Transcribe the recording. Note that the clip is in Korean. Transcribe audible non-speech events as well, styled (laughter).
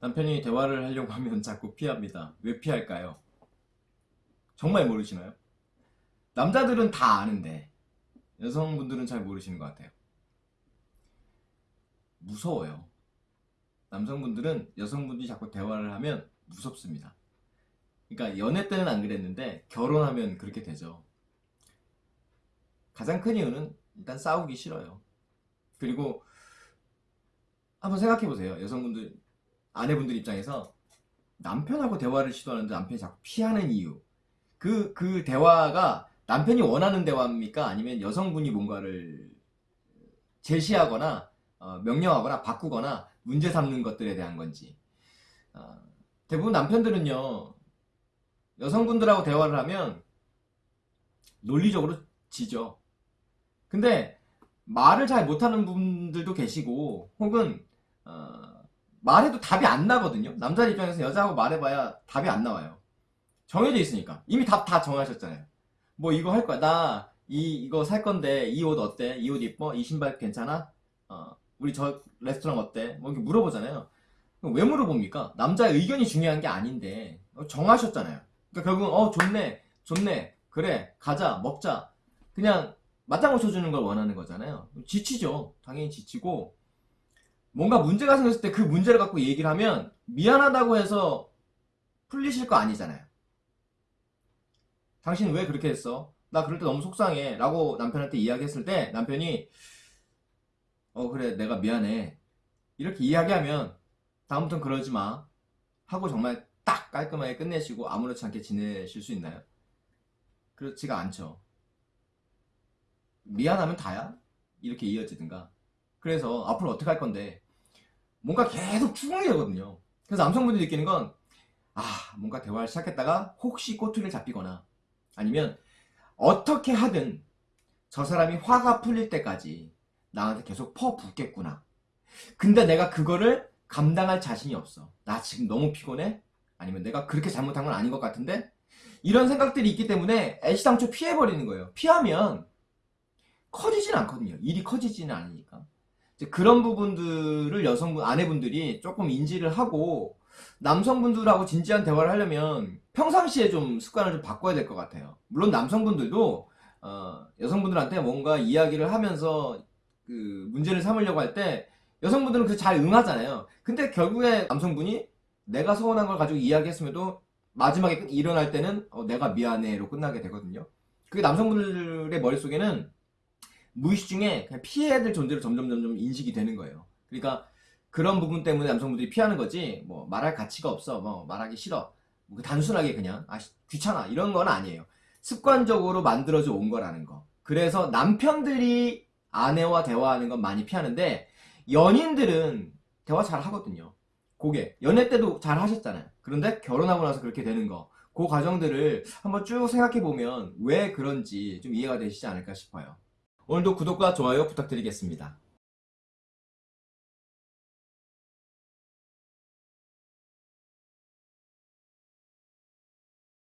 남편이 대화를 하려고 하면 (laughs) 자꾸 피합니다. 왜 피할까요? 정말 모르시나요? 남자들은 다 아는데 여성분들은 잘 모르시는 것 같아요. 무서워요. 남성분들은 여성분들이 자꾸 대화를 하면 무섭습니다. 그러니까 연애 때는 안 그랬는데 결혼하면 그렇게 되죠. 가장 큰 이유는 일단 싸우기 싫어요. 그리고 한번 생각해 보세요. 여성분들 아내분들 입장에서 남편하고 대화를 시도하는데 남편이 자꾸 피하는 이유. 그, 그 대화가 남편이 원하는 대화입니까? 아니면 여성분이 뭔가를 제시하거나 어, 명령하거나 바꾸거나 문제 삼는 것들에 대한 건지. 어, 대부분 남편들은요, 여성분들하고 대화를 하면 논리적으로 지죠. 근데 말을 잘 못하는 분들도 계시고, 혹은, 어, 말해도 답이 안 나거든요. 남자 입장에서 여자하고 말해봐야 답이 안 나와요. 정해져 있으니까. 이미 답 다 정하셨잖아요. 뭐 이거 할 거야. 나 이, 이거 살 건데 이 옷 어때? 이 옷 이뻐? 이 신발 괜찮아? 어, 우리 저 레스토랑 어때? 뭐 이렇게 물어보잖아요. 왜 물어봅니까? 남자의 의견이 중요한 게 아닌데 어, 정하셨잖아요. 그러니까 결국은 어 좋네, 좋네, 그래 가자 먹자. 그냥 맞장구 쳐주는 걸 원하는 거잖아요. 지치죠. 당연히 지치고 뭔가 문제가 생겼을 때 그 문제를 갖고 얘기를 하면 미안하다고 해서 풀리실 거 아니잖아요. 당신 왜 그렇게 했어? 나 그럴 때 너무 속상해. 라고 남편한테 이야기했을 때 남편이 어 그래 내가 미안해. 이렇게 이야기하면 다음부터는 그러지 마. 하고 정말 딱 깔끔하게 끝내시고 아무렇지 않게 지내실 수 있나요? 그렇지가 않죠. 미안하면 다야? 이렇게 이어지든가. 그래서 앞으로 어떻게 할 건데 뭔가 계속 추궁이 되거든요. 그래서 남성분들이 느끼는 건 아, 뭔가 대화를 시작했다가 혹시 꼬투리를 잡히거나 아니면 어떻게 하든 저 사람이 화가 풀릴 때까지 나한테 계속 퍼붓겠구나. 근데 내가 그거를 감당할 자신이 없어. 나 지금 너무 피곤해? 아니면 내가 그렇게 잘못한 건 아닌 것 같은데? 이런 생각들이 있기 때문에 애시당초 피해버리는 거예요. 피하면 커지진 않거든요. 일이 커지지는 않으니까. 그런 부분들을 여성분, 아내분들이 조금 인지를 하고 남성분들하고 진지한 대화를 하려면 평상시에 좀 습관을 좀 바꿔야 될 것 같아요. 물론 남성분들도 어, 여성분들한테 뭔가 이야기를 하면서 그 문제를 삼으려고 할 때 여성분들은 그 잘 응하잖아요. 근데 결국에 남성분이 내가 서운한 걸 가지고 이야기했음에도 마지막에 끝- 일어날 때는 어, 내가 미안해로 끝나게 되거든요. 그게 남성분들의 머릿속에는 무의식 중에 그냥 피해야 될 존재로 점점 점점 인식이 되는 거예요. 그러니까 그런 부분 때문에 남성분들이 피하는 거지 뭐 말할 가치가 없어 뭐 말하기 싫어 뭐 단순하게 그냥 아 씨, 귀찮아 이런 건 아니에요. 습관적으로 만들어져 온 거라는 거. 그래서 남편들이 아내와 대화하는 건 많이 피하는데 연인들은 대화 잘 하거든요. 그게 연애 때도 잘 하셨잖아요. 그런데 결혼하고 나서 그렇게 되는 거. 그 과정들을 한번 쭉 생각해 보면 왜 그런지 좀 이해가 되시지 않을까 싶어요. 오늘도 구독과 좋아요 부탁드리겠습니다.